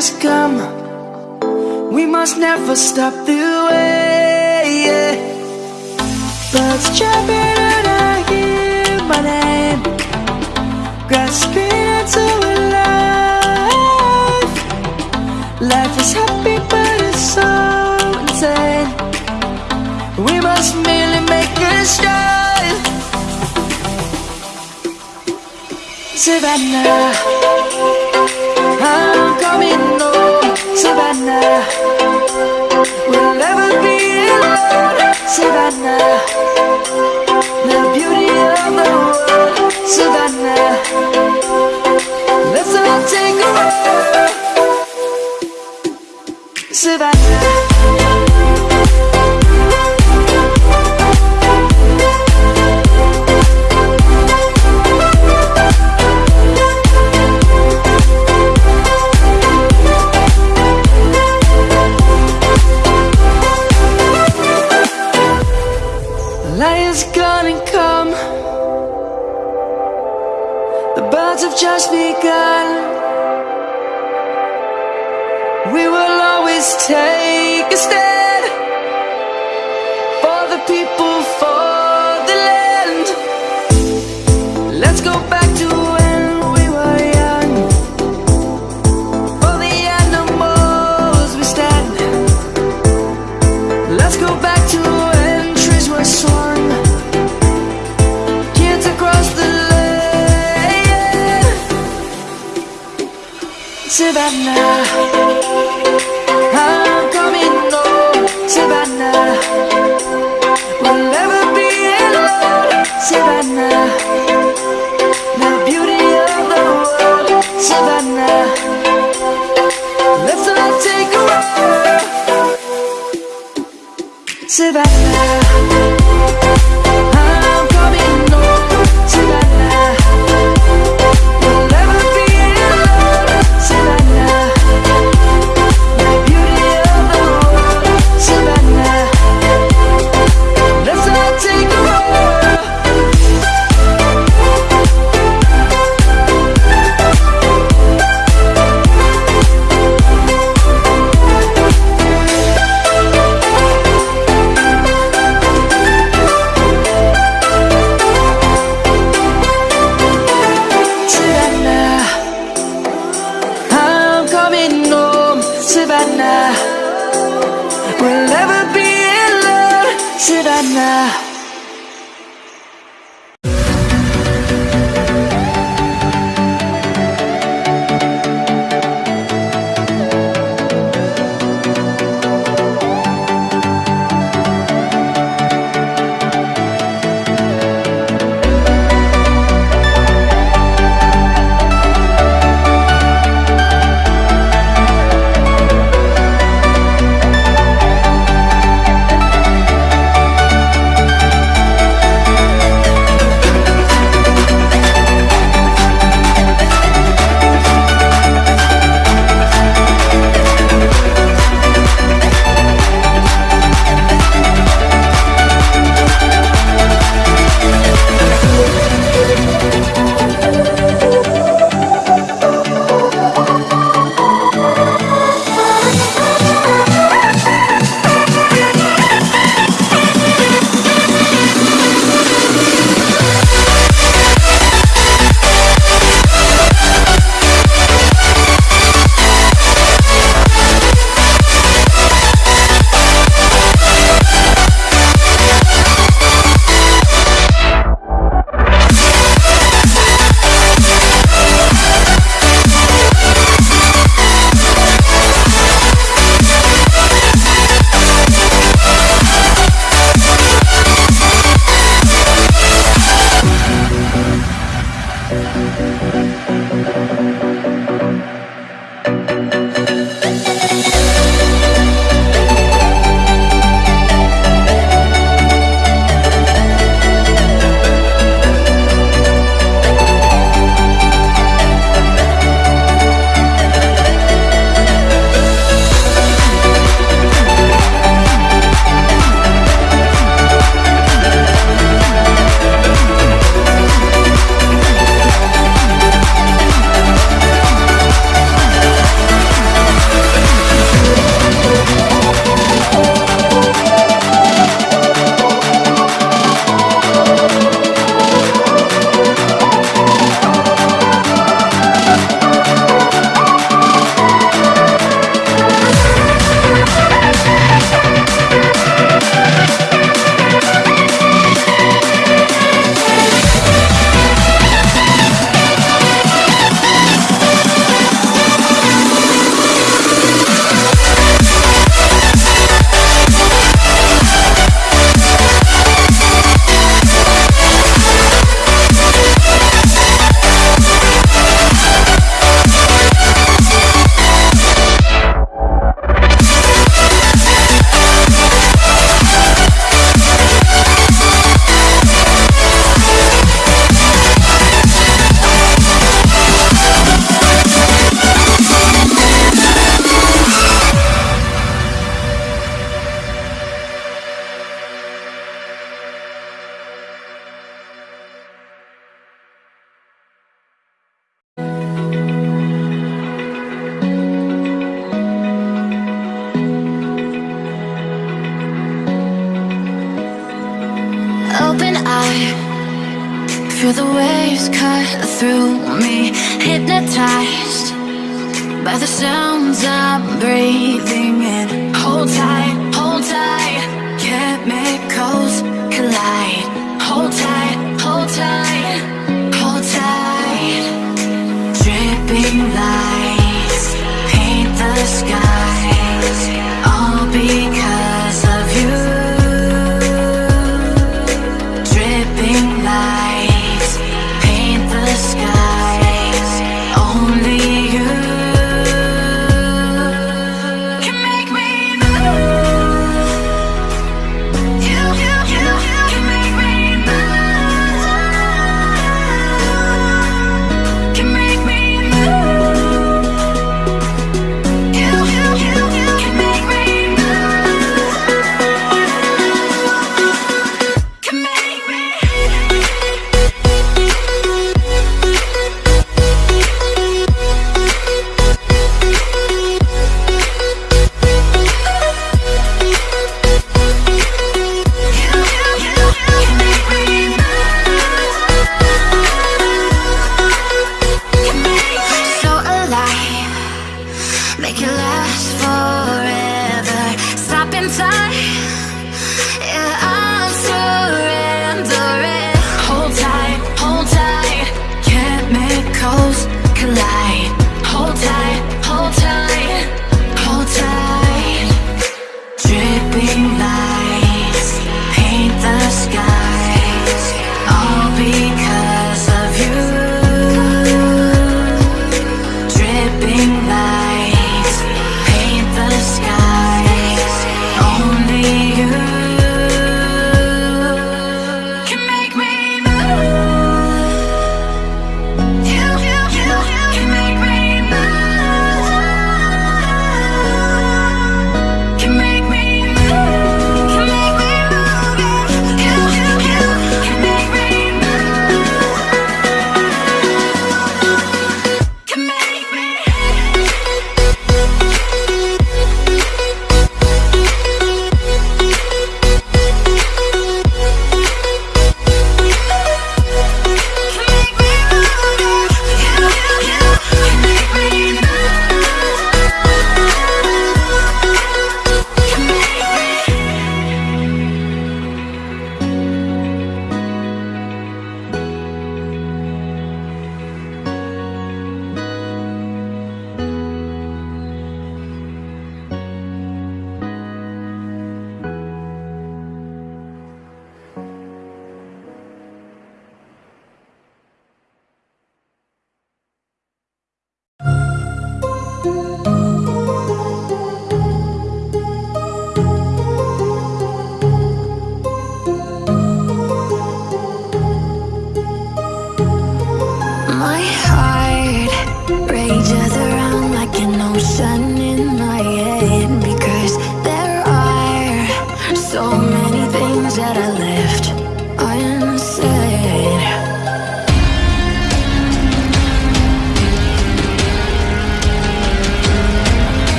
just come. We must never stop the way yeah. Birds jumping and I hear my name. Grasping into a life. Life is happy but it's so insane. We must merely make a start Savannah I'm coming Savannah, we'll never be alone, Savannah. me Hypnotized by the sounds I'm breathing in. Hold tight.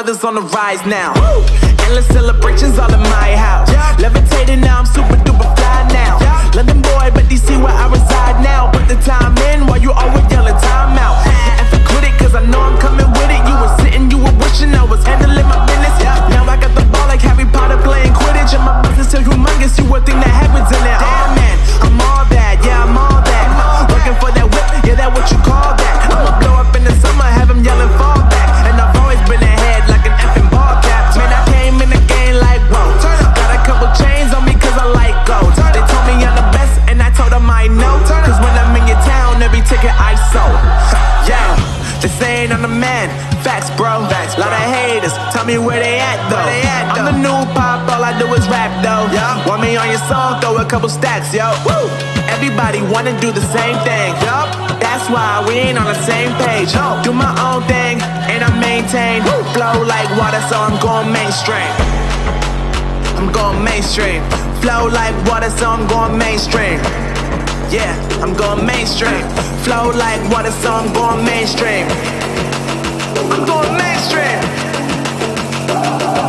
brothers on the rise now. Woo! Endless celebrations all in my house. Yeah. Levitating now, I'm super duper fly now. Yeah. London boy, but DC where I reside now. Put the time in while you always young. couple stacks, yo. Woo! Everybody wanna do the same thing, yo. That's why we ain't on the same page. Yo. Do my own thing, and I maintain. Woo! Flow like water, so I'm going mainstream. I'm going mainstream. Flow like water, so I'm going mainstream. Yeah, I'm going mainstream. Flow like water, so I'm going mainstream. I'm going mainstream.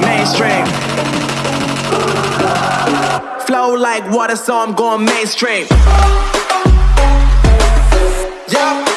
Mainstream flow like water, so I'm going mainstream. Yeah.